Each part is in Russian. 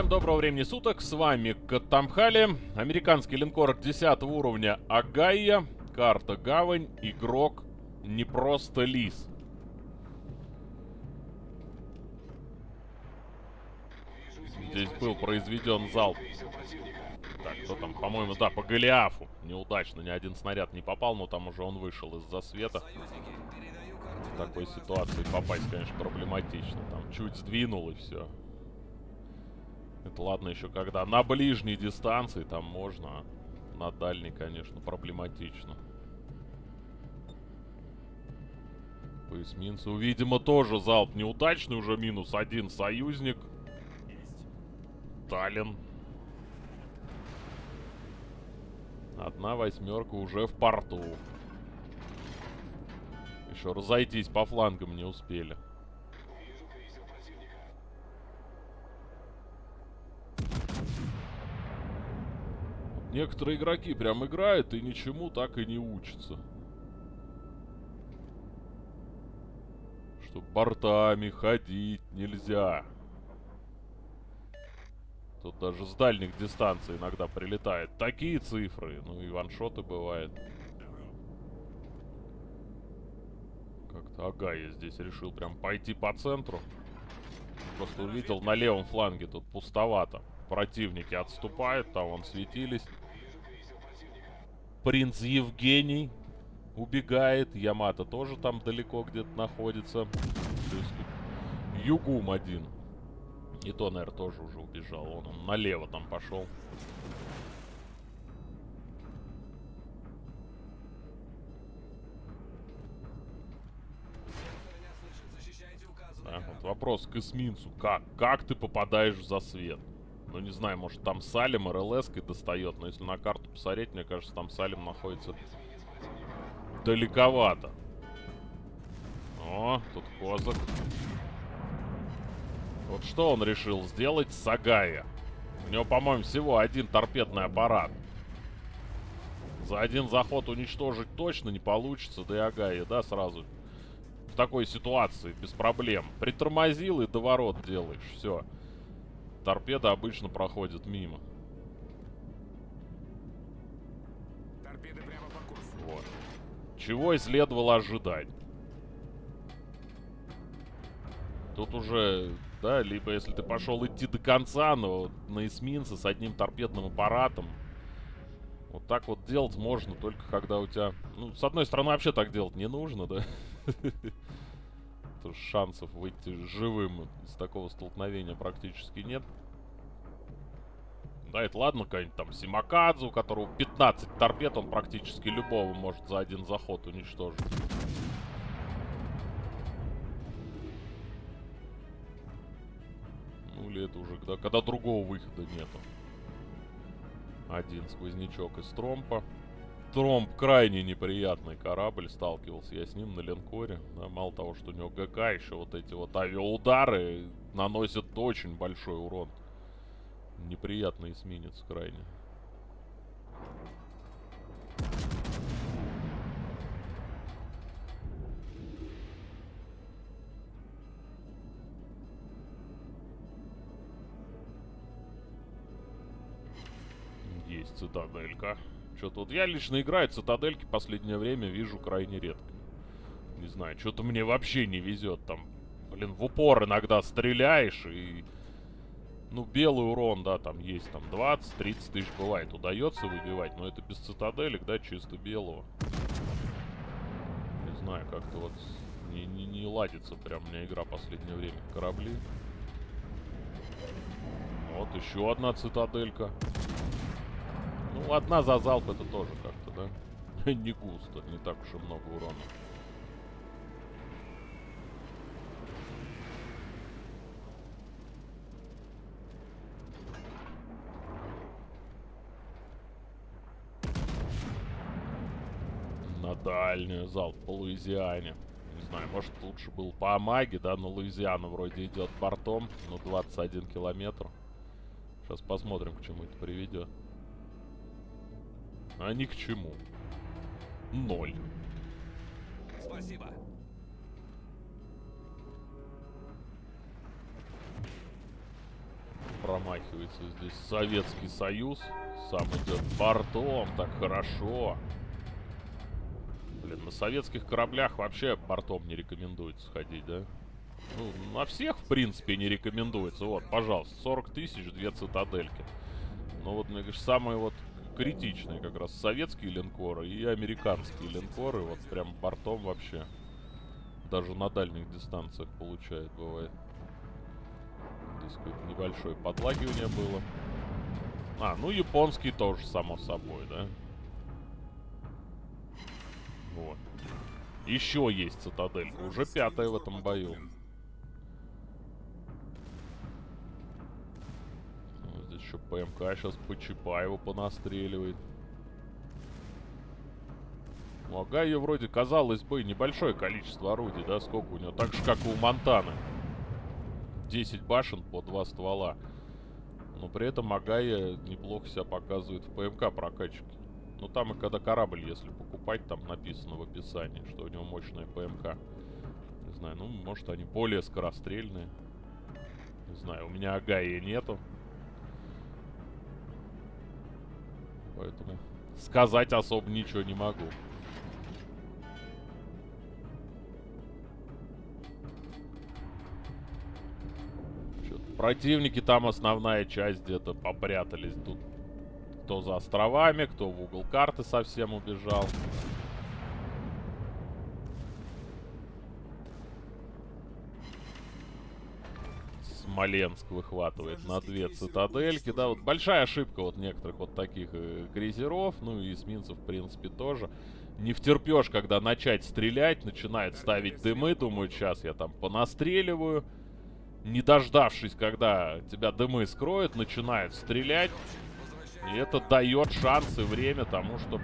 Всем доброго времени суток, с вами Катамхали, американский линкор 10 уровня Агая, карта Гавань, игрок не просто Лис. Здесь был произведен залп. Так, кто там, по-моему, да, по Голиафу. Неудачно, ни один снаряд не попал, но там уже он вышел из-за света. В такой ситуации попасть, конечно, проблематично. Там чуть сдвинул и все. Это ладно еще когда на ближней дистанции там можно, а на дальней, конечно, проблематично. По эсминцу, видимо, тоже залп неудачный, уже минус один союзник. Таллин. Одна восьмерка уже в порту. Еще разойтись по флангам не успели. Некоторые игроки прям играют и ничему так и не учатся. Что бортами ходить нельзя. Тут даже с дальних дистанций иногда прилетает. Такие цифры. Ну и ваншоты бывают. Как-то ага, я здесь решил прям пойти по центру. Просто увидел на левом фланге тут пустовато. Противники отступают, там вон светились. Принц Евгений убегает. Ямато тоже там далеко где-то находится. Есть тут Югум один. И то, наверное, тоже уже убежал. Он, он налево там пошел. Да, вот вопрос к эсминцу. Как? Как ты попадаешь в засвет? Ну, не знаю, может там Салим РЛС-кой достает, но если на карту посмотреть, мне кажется, там Салим находится далековато. О, тут козак. Вот что он решил сделать с Агая? У него, по-моему, всего один торпедный аппарат. За один заход уничтожить точно не получится, да и Агая, да, сразу в такой ситуации, без проблем. Притормозил и доворот делаешь, все. Торпеда обычно проходит мимо. Торпеды прямо по курсу. Вот. Чего и следовало ожидать. Тут уже, да, либо если ты пошел идти до конца, но на эсминце с одним торпедным аппаратом, вот так вот делать можно только когда у тебя... Ну, с одной стороны, вообще так делать не нужно, да? то шансов выйти живым из такого столкновения практически нет. Да, это ладно, какой-нибудь там Симакадзе, у которого 15 торпед, он практически любого может за один заход уничтожить. Ну или это уже когда, когда другого выхода нету. Один сквознячок из тромпа. Тромп крайне неприятный корабль, сталкивался я с ним на линкоре. Да, мало того, что у него ГК, еще вот эти вот авиаудары наносят очень большой урон. Неприятный эсминец крайне. Есть цитаделька. Что-то вот я лично играю цитадельки последнее время вижу крайне редко. Не знаю, что-то мне вообще не везет. Там, блин, в упор иногда стреляешь и... Ну, белый урон, да, там есть, там 20-30 тысяч бывает. Удается выбивать, но это без цитаделек, да, чисто белого. Не знаю, как-то вот не, не, не ладится прям у меня игра последнее время. Корабли. Вот еще одна цитаделька. Ну, одна за залп это тоже как-то, да? не густо, не так уж и много урона. На дальнюю залп по Луизиане. Не знаю, может лучше был по Амаге, да, но Луизиана вроде идет бортом, ну 21 километр. Сейчас посмотрим, к чему это приведет а ни к чему. Ноль. Спасибо. промахивается здесь Советский Союз. Сам идет бортом, так хорошо. Блин, на советских кораблях вообще бортом не рекомендуется ходить, да? Ну, на всех, в принципе, не рекомендуется. Вот, пожалуйста, 40 тысяч, две цитадельки. Ну вот, мне кажется, самые вот критичные как раз советские линкоры и американские линкоры. Вот прям бортом вообще. Даже на дальних дистанциях получает, бывает. Здесь какое-то небольшое подлагивание было. А, ну японский тоже, само собой, да? Вот. Еще есть цитаделька. Уже пятая в этом бою. Еще ПМК сейчас по Чапаеву понастреливает. У Агая вроде, казалось бы, небольшое количество орудий, да? Сколько у него? Так же, как и у Монтаны. 10 башен по два ствола. Но при этом Агая неплохо себя показывает в ПМК прокачке. Ну там и когда корабль, если покупать, там написано в описании, что у него мощная ПМК. Не знаю, ну может они более скорострельные. Не знаю, у меня Агаи нету. Поэтому сказать особо ничего не могу. Противники там основная часть где-то попрятались. Тут кто за островами, кто в угол карты совсем убежал. Смоленск выхватывает на две цитадельки. Да, вот большая ошибка вот некоторых вот таких э, крейсеров, ну и эсминцев, в принципе, тоже. Не втерпешь, когда начать стрелять, начинают ставить дымы, думают, сейчас я там понастреливаю не дождавшись, когда тебя дымы скроют, начинает стрелять. И это дает шанс и время тому, чтобы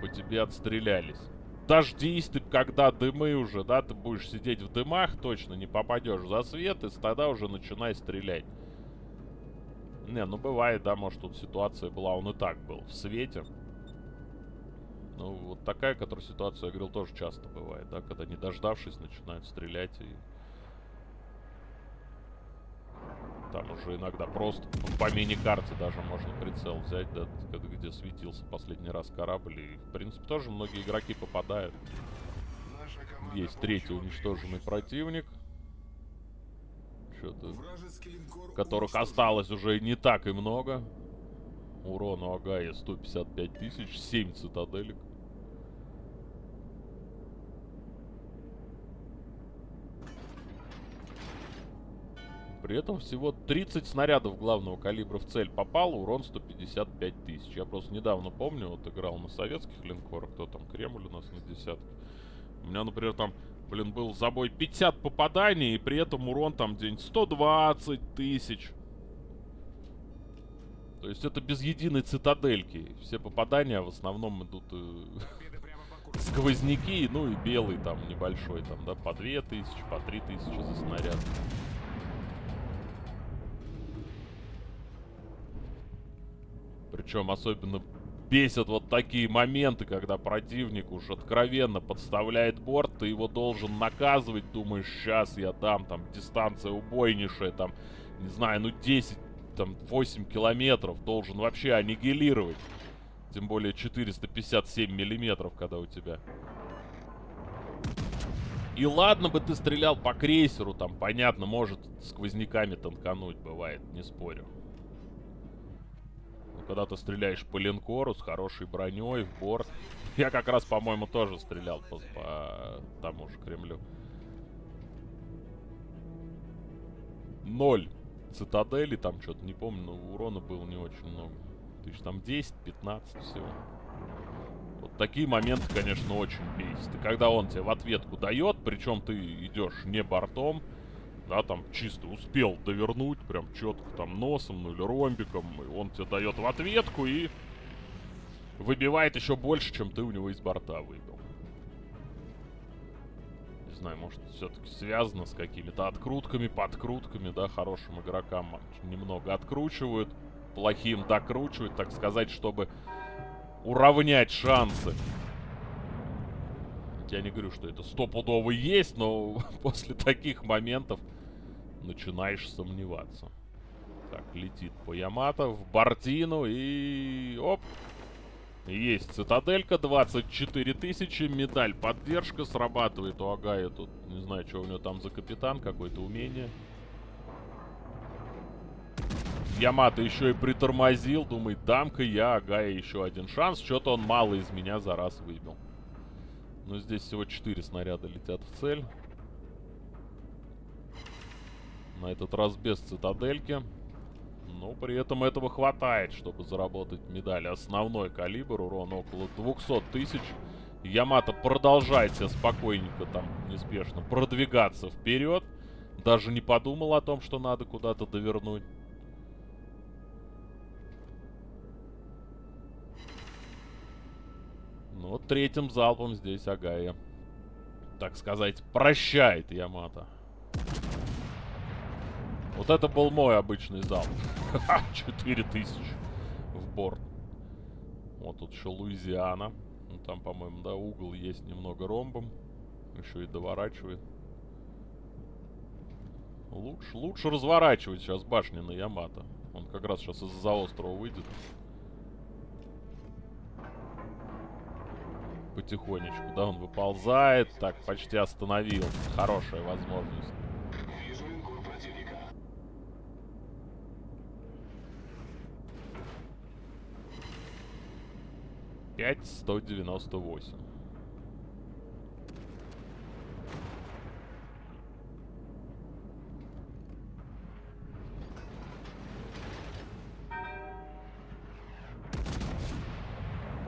по тебе отстрелялись. Дождись когда дымы уже, да, ты будешь сидеть в дымах, точно не попадешь за свет, и тогда уже начинай стрелять. Не, ну бывает, да, может тут ситуация была, он и так был, в свете. Ну, вот такая, которая ситуация, я говорил, тоже часто бывает, да, когда не дождавшись, начинают стрелять и Там уже иногда просто по мини-карте даже можно прицел взять, да, где светился последний раз корабль. И, в принципе, тоже многие игроки попадают. Есть третий уничтоженный противник. Что-то... Которых осталось уже не так и много. Урон у Агая 155 тысяч, 7 цитаделек. При этом всего 30 снарядов главного калибра в цель попало, урон 155 тысяч. Я просто недавно помню, вот играл на советских линкорах, кто там, Кремль у нас на десятке. У меня, например, там, блин, был забой 50 попаданий, и при этом урон там день 120 тысяч. То есть это без единой цитадельки. Все попадания в основном идут э, сквозняки, ну и белый там небольшой, там, да, по 2000, по 3000 за снаряд. Причем особенно бесят вот такие моменты, когда противник уж откровенно подставляет борт, ты его должен наказывать, думаешь, сейчас я дам, там, дистанция убойнейшая, там, не знаю, ну 10, там, 8 километров, должен вообще аннигилировать. Тем более 457 миллиметров, когда у тебя. И ладно бы ты стрелял по крейсеру, там, понятно, может сквозняками танкануть, бывает, не спорю когда ты стреляешь по линкору с хорошей броней в борт. Я как раз, по-моему, тоже стрелял по, по тому же Кремлю. Ноль цитадели, там что-то не помню, но урона было не очень много. Тысяч там 10-15 всего. Вот такие моменты, конечно, очень бесит. И когда он тебе в ответку дает, причем ты идешь не бортом, да, там чисто успел довернуть, прям четко там носом, ну или ромбиком, и он тебе дает в ответку и выбивает еще больше, чем ты у него из борта выбил. Не знаю, может все-таки связано с какими-то открутками, подкрутками, да, хорошим игрокам немного откручивают, плохим докручивают, так сказать, чтобы уравнять шансы. Я не говорю, что это стопудово есть, но после таких моментов начинаешь сомневаться. Так, летит по Ямато в Бартину и... Оп! Есть цитаделька, 24 тысячи, медаль поддержка, срабатывает у Агая тут, не знаю, что у него там за капитан, какое-то умение. Ямато еще и притормозил, думает, дам-ка я Агая еще один шанс, что-то он мало из меня за раз выбил. Но здесь всего 4 снаряда летят в цель. На этот раз без цитадельки. Но при этом этого хватает, чтобы заработать медаль. Основной калибр, урон около 200 тысяч. Ямато продолжает себе спокойненько там, неспешно, продвигаться вперед. Даже не подумал о том, что надо куда-то довернуть. Ну вот третьим залпом здесь Агая, так сказать, прощает Ямато. Это был мой обычный залп. 4000 в борт. Вот тут еще Луизиана. Ну, там, по-моему, да, угол есть немного ромбом. Еще и доворачивает. Лучше, лучше разворачивать сейчас башни на Ямато. Он как раз сейчас из-за острова выйдет. Потихонечку, да, он выползает. Так, почти остановил. Хорошая возможность. 5198.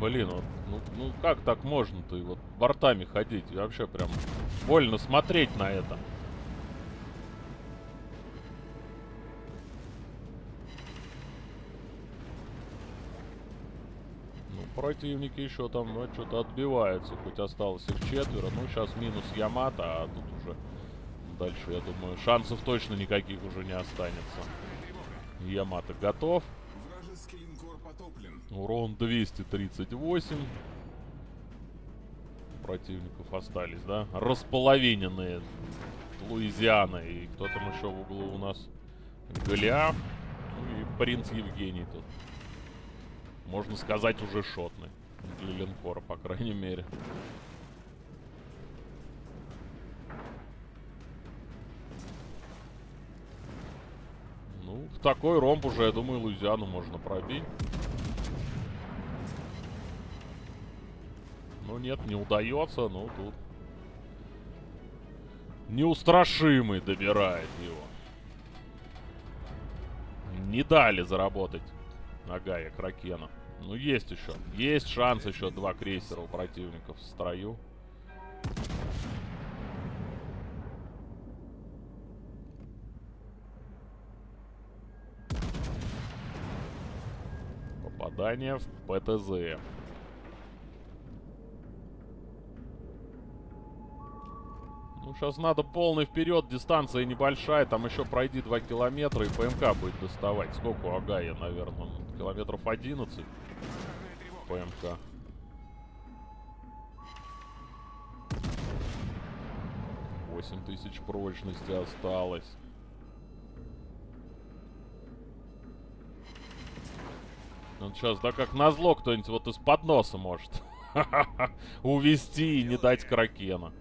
Блин, вот, ну, ну как так можно-то и вот бортами ходить? Вообще прям больно смотреть на это. Противники еще там ну, что-то отбиваются. Хоть осталось их четверо. Ну, сейчас минус Ямато, а тут уже дальше, я думаю, шансов точно никаких уже не останется. Ямато готов. Урон 238. Противников остались, да? Располовиненные. Луизиана. И кто там еще в углу у нас? Голиаф. Ну и принц Евгений тут можно сказать, уже шотный. Для линкора, по крайней мере. Ну, в такой ромб уже, я думаю, Луизиану можно пробить. Ну нет, не удается, ну тут... Неустрашимый добирает его. Не дали заработать Нагая Кракена. Ну, есть еще. Есть шанс еще два крейсера у противников в строю. Попадание в ПТЗ. Ну, сейчас надо полный вперед, дистанция небольшая, там еще пройди 2 километра и ПМК будет доставать. Сколько у Агая, наверное? Километров 11. ПМК. Восемь тысяч прочности осталось. Ну, сейчас, да как назло кто-нибудь вот из-под носа может увести и не дать кракена.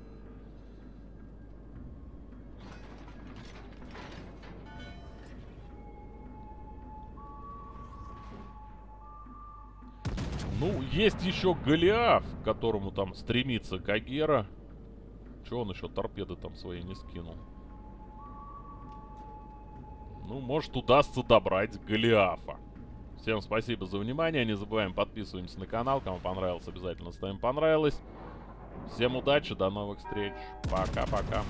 Ну, есть еще Голиаф, к которому там стремится Кагера. Че он еще торпеды там свои не скинул? Ну, может, удастся добрать Голиафа. Всем спасибо за внимание. Не забываем подписываемся на канал. Кому понравилось, обязательно ставим понравилось. Всем удачи, до новых встреч. Пока-пока.